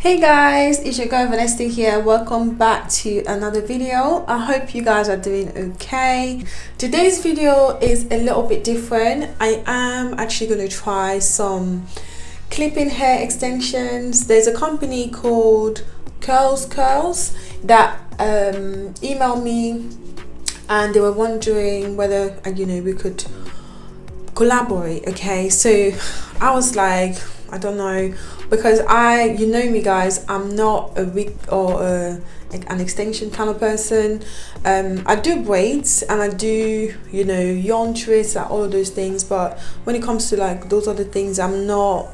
hey guys it's your girl Vanessa here. Welcome back to another video. I hope you guys are doing okay. Today's video is a little bit different. I am actually going to try some clipping hair extensions. There's a company called curls curls that um emailed me and they were wondering whether you know we could collaborate okay? So i was like i don't know because I, you know me guys, I'm not a wig or a, an extension kind of person. Um, I do braids and I do, you know, yarn twists, like all of those things. But when it comes to like those other things, I'm not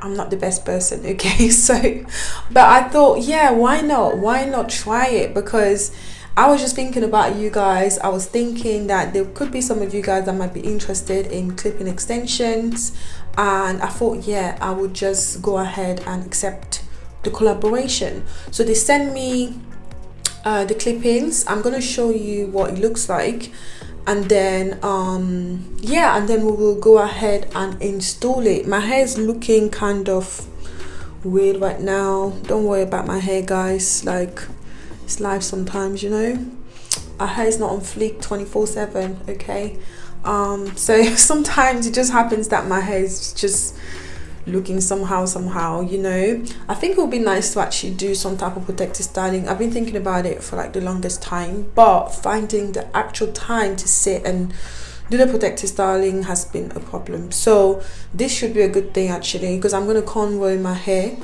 I'm not the best person, okay? So, but I thought, yeah, why not? Why not try it? Because I was just thinking about you guys. I was thinking that there could be some of you guys that might be interested in clipping extensions and I thought yeah I would just go ahead and accept the collaboration. So they sent me uh, the clippings. I'm gonna show you what it looks like. And then um yeah and then we will go ahead and install it. My hair is looking kind of weird right now. Don't worry about my hair guys. Like it's life sometimes you know? Our hair is not on fleek 24 7 okay um so sometimes it just happens that my hair is just looking somehow somehow you know? I think it would be nice to actually do some type of protective styling. I've been thinking about it for like the longest time but finding the actual time to sit and do the protective styling has been a problem. So this should be a good thing actually because i'm going to cornrow my hair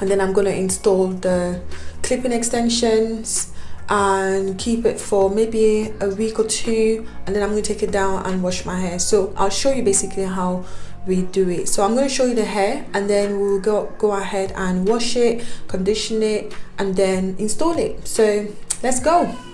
and then i'm going to install the clipping extensions and keep it for maybe a week or two and then I'm going to take it down and wash my hair. So I'll show you basically how we do it. So I'm going to show you the hair and then we'll go go ahead and wash it condition it and then install it. So let's go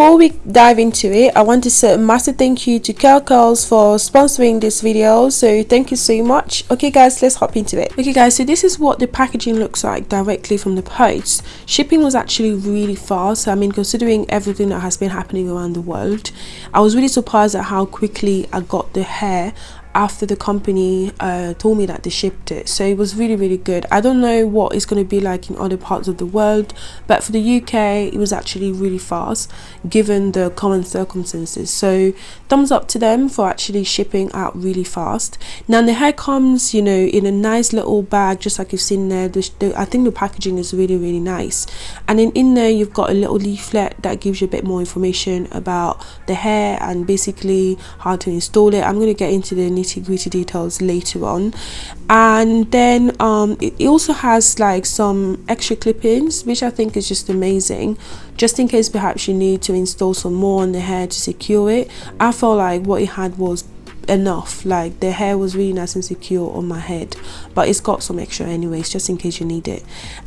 before we dive into it i want to say a massive thank you to Curl Curls for sponsoring this video so thank you so much. Okay guys let's hop into it. Okay guys so this is what the packaging looks like directly from the post. Shipping was actually really fast So i mean considering everything that has been happening around the world. I was really surprised at how quickly i got the hair after the company uh, told me that they shipped it. So it was really really good. I don't know what it's going to be like in other parts of the world but for the uk it was actually really fast given the common circumstances. So thumbs up to them for actually shipping out really fast. Now the hair comes you know in a nice little bag just like you've seen there. The, the, i think the packaging is really really nice. And then in there you've got a little leaflet that gives you a bit more information about the hair and basically how to install it. I'm going to get into the nitty gritty details later on. And then um, it, it also has like some extra clippings which I think is just amazing. Just in case perhaps you need to install some more on the hair to secure it. I felt like what it had was enough. Like the hair was really nice and secure on my head. But it's got some extra anyways just in case you need it.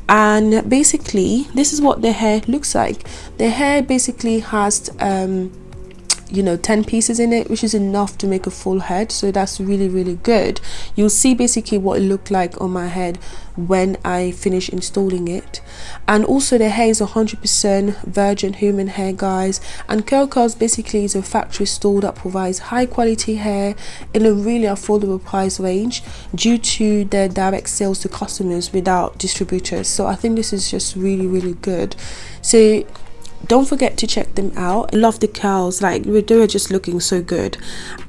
And basically this is what the hair looks like. The hair basically has um you know 10 pieces in it which is enough to make a full head. So that's really really good. You'll see basically what it looked like on my head when I finish installing it. And also the hair is 100% virgin human hair guys. And Curl Curls basically is a factory store that provides high quality hair in a really affordable price range due to their direct sales to customers without distributors. So I think this is just really really good. So don't forget to check them out. I love the curls. Like they were just looking so good.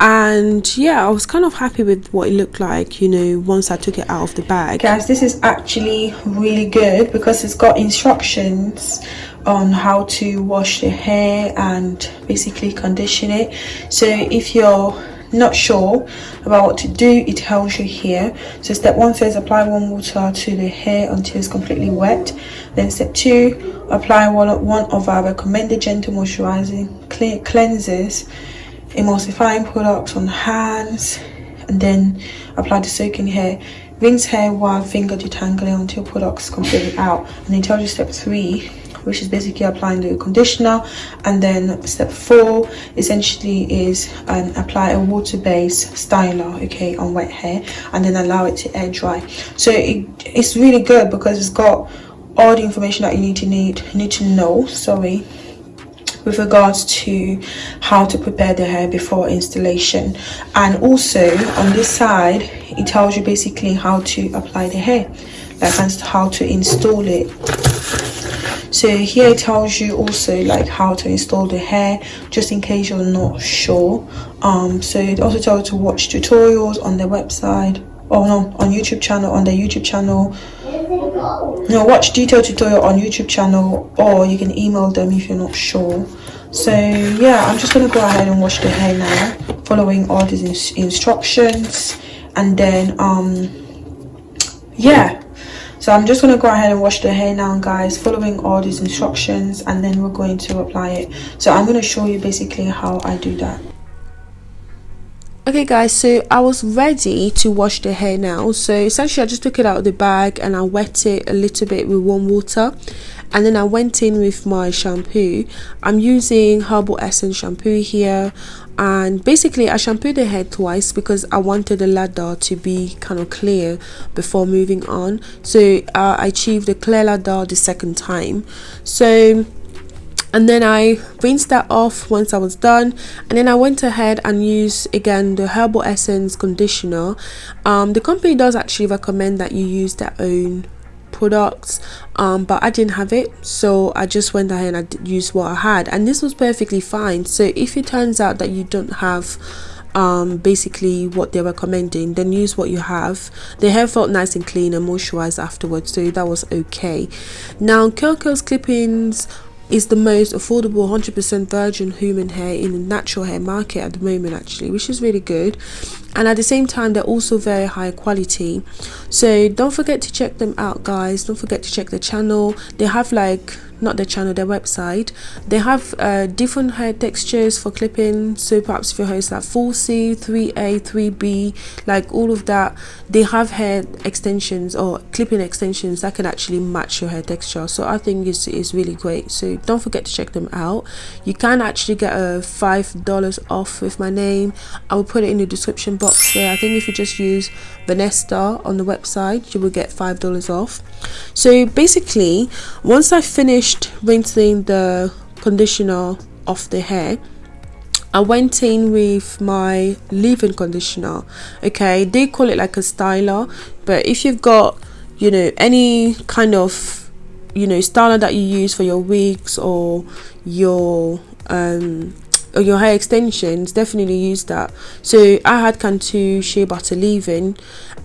And yeah I was kind of happy with what it looked like you know once I took it out of the bag. Guys this is actually really good because it's got instructions on how to wash the hair and basically condition it. So if you're not sure about what to do. It tells you here. So step one says apply warm water to the hair until it's completely wet. Then step two apply one, of our recommended gentle moisturizing cleansers emulsifying products on hands and then apply the soaking hair rinse hair while finger detangling until products completely out. And then tells you step three which is basically applying the conditioner. And then step four essentially is um, apply a water-based styler okay on wet hair and then allow it to air dry. So it, it's really good because it's got all the information that you need to need need to know sorry with regards to how to prepare the hair before installation. And also on this side it tells you basically how to apply the hair. Like how to install it so here it tells you also like how to install the hair just in case you're not sure. Um so it also tells you to watch tutorials on their website. Or no on youtube channel on their youtube channel. No watch detailed tutorial on youtube channel or you can email them if you're not sure. So yeah i'm just gonna go ahead and wash the hair now following all these ins instructions. And then um yeah so i'm just going to go ahead and wash the hair now guys following all these instructions and then we're going to apply it. So i'm going to show you basically how i do that okay guys so i was ready to wash the hair now. So essentially i just took it out of the bag and i wet it a little bit with warm water. And then I went in with my shampoo. I'm using herbal essence shampoo here. And basically I shampooed the hair twice because I wanted the ladder to be kind of clear before moving on. So uh, I achieved a clear ladder the second time. So and then I rinsed that off once I was done. And then I went ahead and used again the herbal essence conditioner. Um, the company does actually recommend that you use their own products um, but I didn't have it. So I just went ahead and I used what I had. And this was perfectly fine. So if it turns out that you don't have um, basically what they're recommending then use what you have. The hair felt nice and clean and moisturized afterwards so that was okay. Now Kyoko's clippings is the most affordable 100% virgin human hair in the natural hair market at the moment actually which is really good and at the same time they're also very high quality. So don't forget to check them out guys. Don't forget to check the channel. They have like not the channel their website. They have uh, different hair textures for clipping. So perhaps if your hair is like 4c 3a 3b like all of that they have hair extensions or clipping extensions that can actually match your hair texture. So i think it's, it's really great. So don't forget to check them out. You can actually get a five dollars off with my name. I will put it in the description box there. I think if you just use vanessa on the website you will get five dollars off. So basically once i finished rinsing the conditioner off the hair I went in with my leave-in conditioner okay? They call it like a styler but if you've got you know any kind of you know styler that you use for your wigs or your um or your hair extensions definitely use that. So i had cantu shea butter leave-in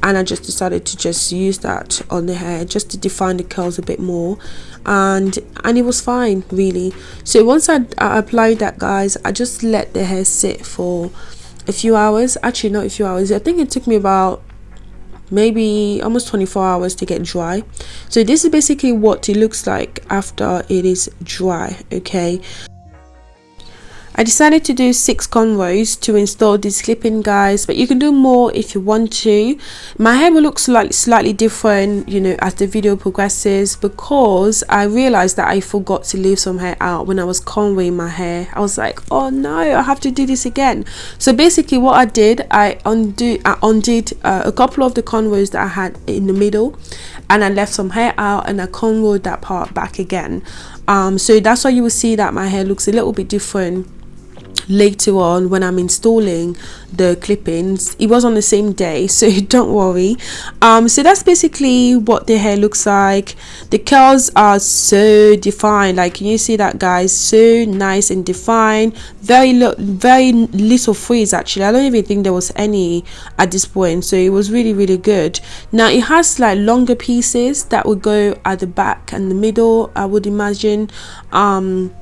and i just decided to just use that on the hair just to define the curls a bit more and and it was fine really. So once I, I applied that guys i just let the hair sit for a few hours. Actually not a few hours. I think it took me about maybe almost 24 hours to get dry. So this is basically what it looks like after it is dry okay I decided to do six cornrows to install this clipping guys but you can do more if you want to. My hair will look slightly slightly different you know as the video progresses because I realized that I forgot to leave some hair out when I was cornrowing my hair. I was like oh no I have to do this again. So basically what I did I undo I undid uh, a couple of the cornrows that I had in the middle and I left some hair out and I cornrowed that part back again. Um, so that's why you will see that my hair looks a little bit different later on when I'm installing the clippings. It was on the same day so don't worry. Um so that's basically what the hair looks like. The curls are so defined. Like can you see that guys? So nice and defined. Very little very little frizz actually. I don't even think there was any at this point so it was really really good. Now it has like longer pieces that would go at the back and the middle I would imagine. Um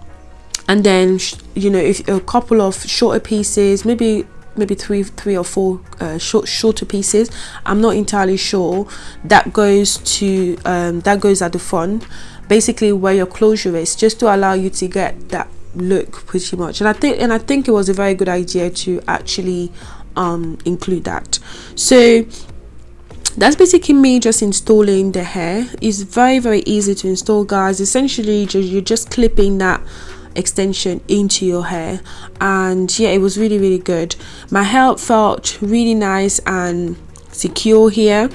and then you know if a couple of shorter pieces maybe maybe three three or four uh, short shorter pieces. I'm not entirely sure. That goes to um, that goes at the front. Basically where your closure is just to allow you to get that look pretty much. And i think and i think it was a very good idea to actually um, include that. So that's basically me just installing the hair. It's very very easy to install guys. Essentially you're just clipping that extension into your hair. And yeah it was really really good. My hair felt really nice and secure here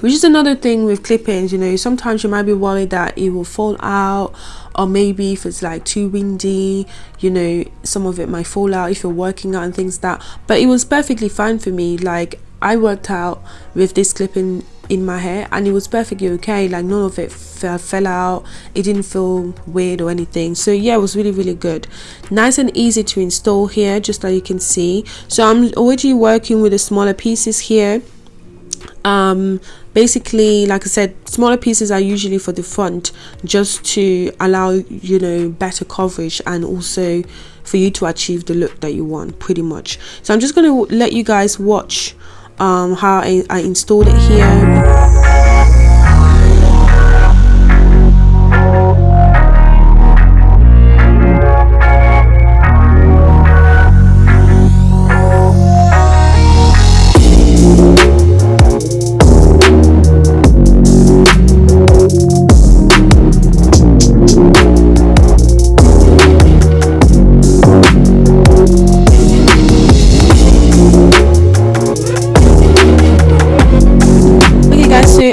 which is another thing with clippings you know sometimes you might be worried that it will fall out or maybe if it's like too windy you know some of it might fall out if you're working out and things like that. But it was perfectly fine for me. Like I worked out with this clipping in my hair and it was perfectly okay. Like none of it fell out. It didn't feel weird or anything. So yeah it was really really good. Nice and easy to install here just like you can see. So i'm already working with the smaller pieces here. Um basically like i said smaller pieces are usually for the front just to allow you know better coverage and also for you to achieve the look that you want pretty much. So i'm just going to let you guys watch um, how I, I installed it here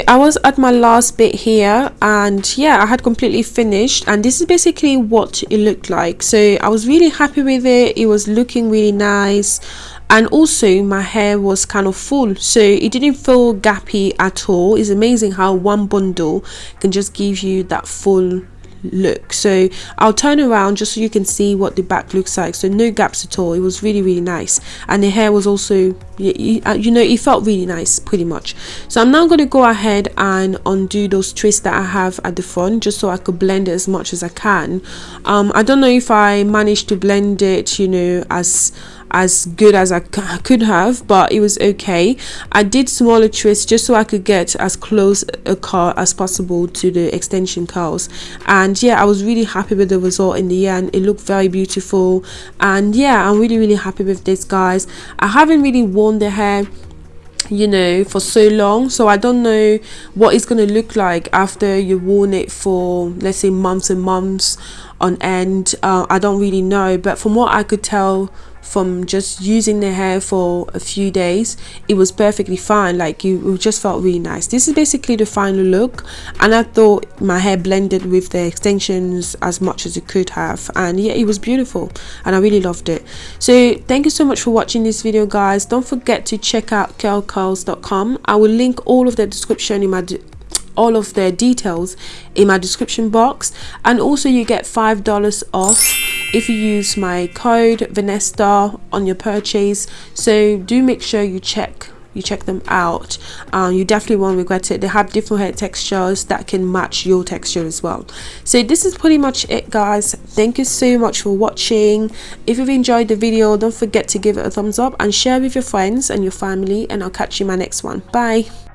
I was at my last bit here and yeah I had completely finished. And this is basically what it looked like. So I was really happy with it. It was looking really nice. And also my hair was kind of full. So it didn't feel gappy at all. It's amazing how one bundle can just give you that full look. So i'll turn around just so you can see what the back looks like. So no gaps at all. It was really really nice. And the hair was also you, uh, you know it felt really nice pretty much. So i'm now going to go ahead and undo those twists that i have at the front just so i could blend it as much as i can. Um i don't know if i managed to blend it you know as as good as I could have but it was okay. I did smaller twists just so I could get as close a curl as possible to the extension curls and yeah I was really happy with the result in the end. It looked very beautiful. And yeah I'm really really happy with this guys. I haven't really worn the hair you know for so long so i don't know what it's going to look like after you've worn it for let's say months and months on end. Uh, i don't really know but from what i could tell from just using the hair for a few days it was perfectly fine. Like you just felt really nice. This is basically the final look and i thought my hair blended with the extensions as much as it could have and yeah it was beautiful and i really loved it. So thank you so much for watching this video guys. Don't forget to check out curlcurls.com i will link all of the description in my all of their details in my description box and also you get five dollars off if you use my code Vanessa on your purchase. So do make sure you check you check them out. Um, you definitely won't regret it. They have different hair textures that can match your texture as well. So this is pretty much it guys. Thank you so much for watching. If you've enjoyed the video don't forget to give it a thumbs up and share with your friends and your family and i'll catch you in my next one. Bye